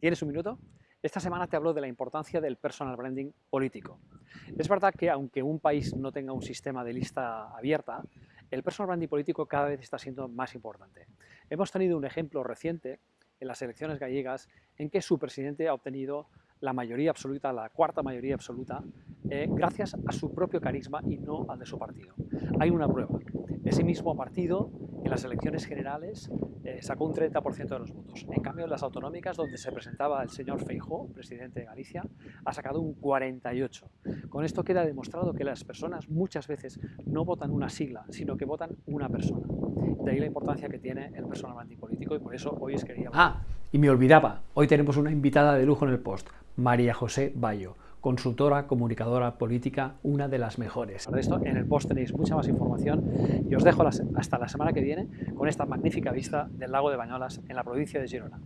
¿Tienes un minuto? Esta semana te hablo de la importancia del personal branding político. Es verdad que aunque un país no tenga un sistema de lista abierta, el personal branding político cada vez está siendo más importante. Hemos tenido un ejemplo reciente en las elecciones gallegas en que su presidente ha obtenido la mayoría absoluta, la cuarta mayoría absoluta, eh, gracias a su propio carisma y no al de su partido. Hay una prueba. Ese mismo partido en las elecciones generales eh, sacó un 30% de los votos. En cambio, en las autonómicas, donde se presentaba el señor Feijó, presidente de Galicia, ha sacado un 48%. Con esto queda demostrado que las personas muchas veces no votan una sigla, sino que votan una persona. De ahí la importancia que tiene el personal antipolítico y por eso hoy es quería... Ah, y me olvidaba, hoy tenemos una invitada de lujo en el post, María José Bayo consultora, comunicadora política, una de las mejores. De esto en el post tenéis mucha más información y os dejo hasta la semana que viene con esta magnífica vista del lago de Bañolas en la provincia de Girona.